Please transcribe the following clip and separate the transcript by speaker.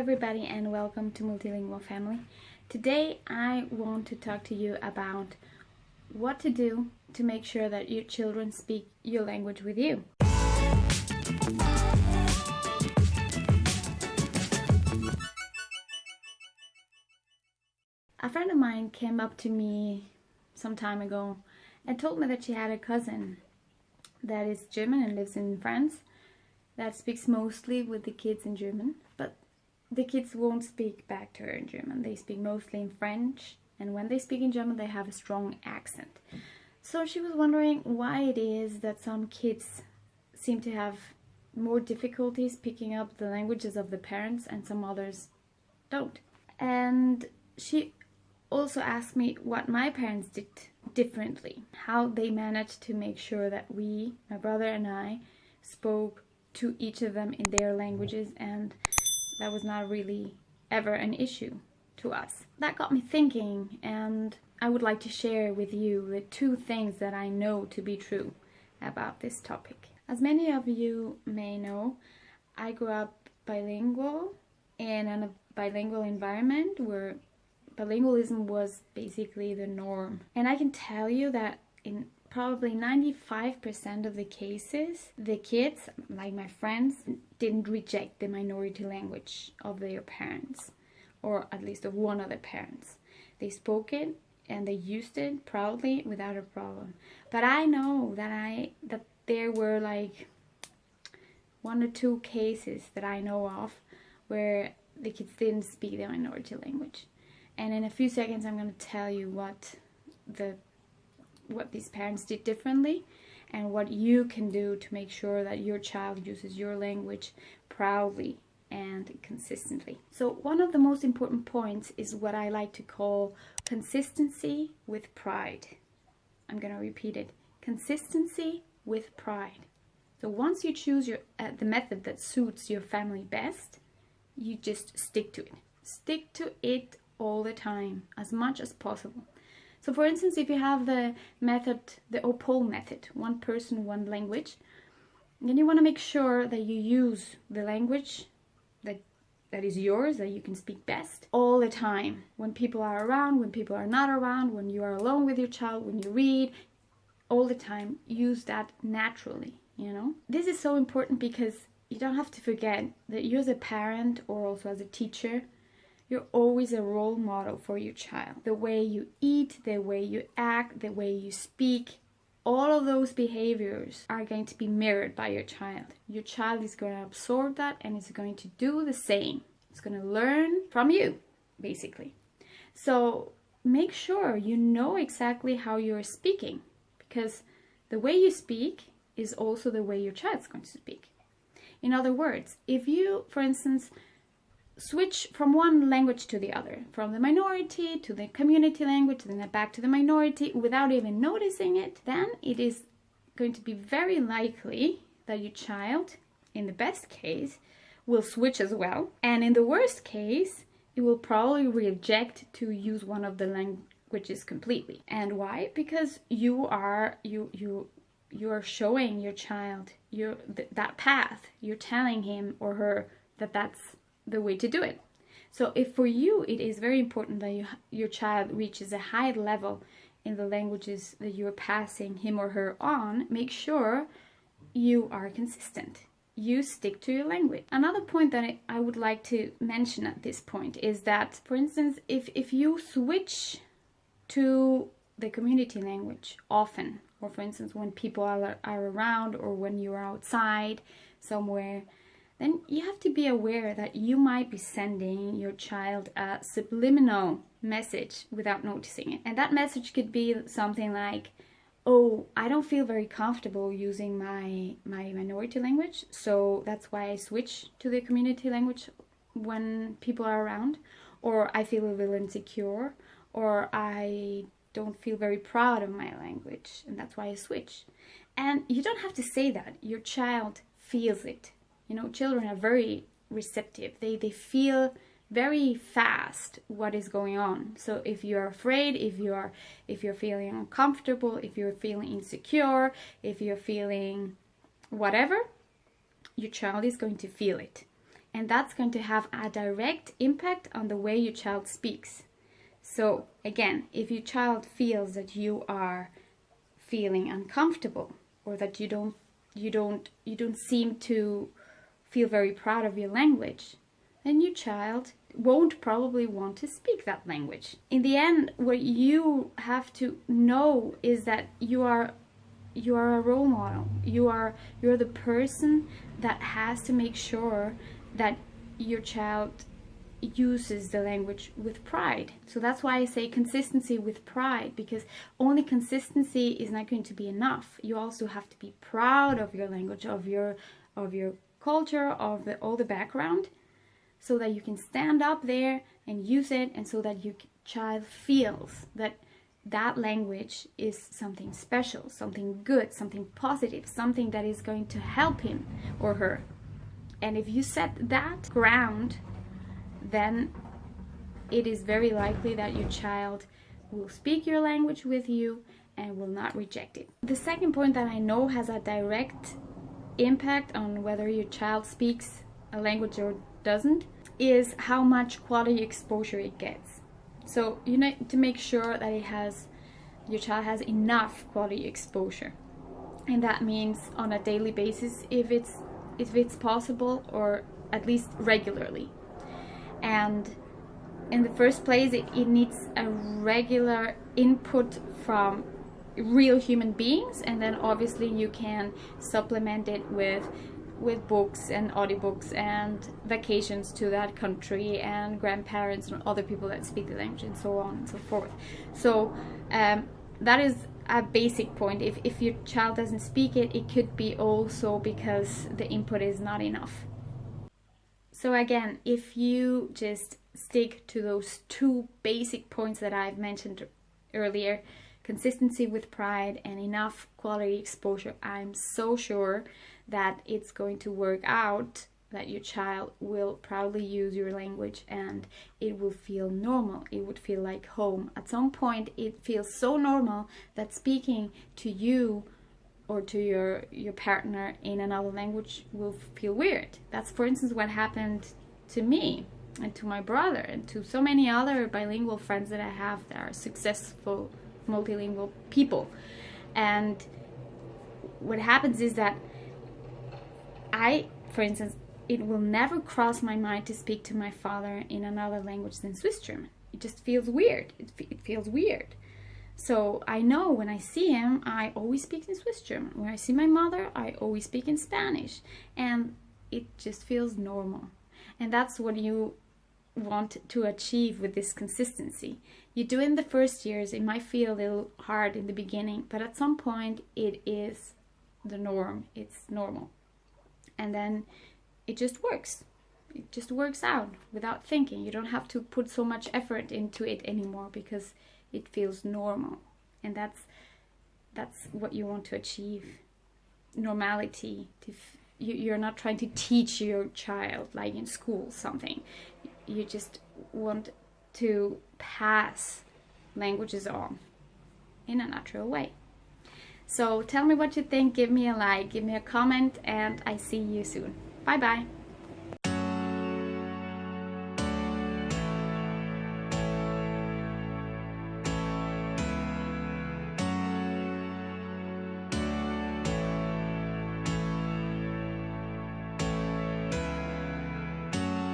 Speaker 1: everybody and welcome to Multilingual Family. Today I want to talk to you about what to do to make sure that your children speak your language with you. A friend of mine came up to me some time ago and told me that she had a cousin that is German and lives in France that speaks mostly with the kids in German, the kids won't speak back to her in German. They speak mostly in French, and when they speak in German, they have a strong accent. So she was wondering why it is that some kids seem to have more difficulties picking up the languages of the parents and some others don't. And she also asked me what my parents did differently, how they managed to make sure that we, my brother and I, spoke to each of them in their languages and that was not really ever an issue to us. That got me thinking and I would like to share with you the two things that I know to be true about this topic. As many of you may know, I grew up bilingual in a bilingual environment where bilingualism was basically the norm. And I can tell you that in probably 95% of the cases, the kids, like my friends, didn't reject the minority language of their parents, or at least of one of the parents. They spoke it and they used it proudly without a problem. But I know that I that there were like one or two cases that I know of where the kids didn't speak the minority language. And in a few seconds I'm going to tell you what the what these parents did differently and what you can do to make sure that your child uses your language proudly and consistently. So one of the most important points is what I like to call consistency with pride. I'm going to repeat it. Consistency with pride. So once you choose your uh, the method that suits your family best, you just stick to it. Stick to it all the time, as much as possible. So for instance, if you have the method, the OPOL method, one person, one language, then you want to make sure that you use the language that that is yours, that you can speak best all the time. When people are around, when people are not around, when you are alone with your child, when you read, all the time, use that naturally, you know? This is so important because you don't have to forget that you as a parent or also as a teacher you're always a role model for your child. The way you eat, the way you act, the way you speak, all of those behaviors are going to be mirrored by your child. Your child is going to absorb that and is going to do the same. It's going to learn from you, basically. So make sure you know exactly how you're speaking because the way you speak is also the way your child's going to speak. In other words, if you, for instance, switch from one language to the other, from the minority to the community language, then back to the minority without even noticing it, then it is going to be very likely that your child, in the best case, will switch as well. And in the worst case, it will probably reject to use one of the languages completely. And why? Because you are you you you are showing your child your th that path. You're telling him or her that that's the way to do it. So if for you it is very important that you, your child reaches a high level in the languages that you're passing him or her on, make sure you are consistent. You stick to your language. Another point that I would like to mention at this point is that, for instance, if, if you switch to the community language often, or for instance, when people are, are around or when you're outside somewhere, then you have to be aware that you might be sending your child a subliminal message without noticing it. And that message could be something like, oh, I don't feel very comfortable using my, my minority language, so that's why I switch to the community language when people are around, or I feel a little insecure, or I don't feel very proud of my language, and that's why I switch. And you don't have to say that. Your child feels it you know children are very receptive. They they feel very fast what is going on. So if you're afraid if you're if you're feeling uncomfortable if you're feeling insecure if you're feeling whatever your child is going to feel it. And that's going to have a direct impact on the way your child speaks. So again, if your child feels that you are feeling uncomfortable or that you don't you don't you don't seem to feel very proud of your language, then your child won't probably want to speak that language. In the end, what you have to know is that you are you are a role model. You are you're the person that has to make sure that your child uses the language with pride. So that's why I say consistency with pride because only consistency is not going to be enough. You also have to be proud of your language, of your of your culture, of the, all the background so that you can stand up there and use it and so that your child feels that that language is something special, something good, something positive, something that is going to help him or her. And if you set that ground, then it is very likely that your child will speak your language with you and will not reject it. The second point that I know has a direct impact on whether your child speaks a language or doesn't is how much quality exposure it gets. So you need to make sure that it has your child has enough quality exposure. And that means on a daily basis if it's if it's possible or at least regularly. And in the first place it, it needs a regular input from real human beings and then obviously you can supplement it with with books and audiobooks and vacations to that country and grandparents and other people that speak the language and so on and so forth. So um, that is a basic point. If, if your child doesn't speak it, it could be also because the input is not enough. So again, if you just stick to those two basic points that I've mentioned earlier, consistency with pride and enough quality exposure, I'm so sure that it's going to work out that your child will proudly use your language and it will feel normal. It would feel like home. At some point, it feels so normal that speaking to you or to your, your partner in another language will feel weird. That's, for instance, what happened to me and to my brother and to so many other bilingual friends that I have that are successful multilingual people. And what happens is that I, for instance, it will never cross my mind to speak to my father in another language than Swiss German. It just feels weird. It, it feels weird. So I know when I see him, I always speak in Swiss German. When I see my mother, I always speak in Spanish. And it just feels normal. And that's what you want to achieve with this consistency. You do in the first years, it might feel a little hard in the beginning, but at some point it is the norm. It's normal. And then it just works. It just works out without thinking. You don't have to put so much effort into it anymore because it feels normal. And that's that's what you want to achieve. Normality. To you're not trying to teach your child like in school something you just want to pass languages on in a natural way so tell me what you think, give me a like, give me a comment, and I see you soon. Bye bye.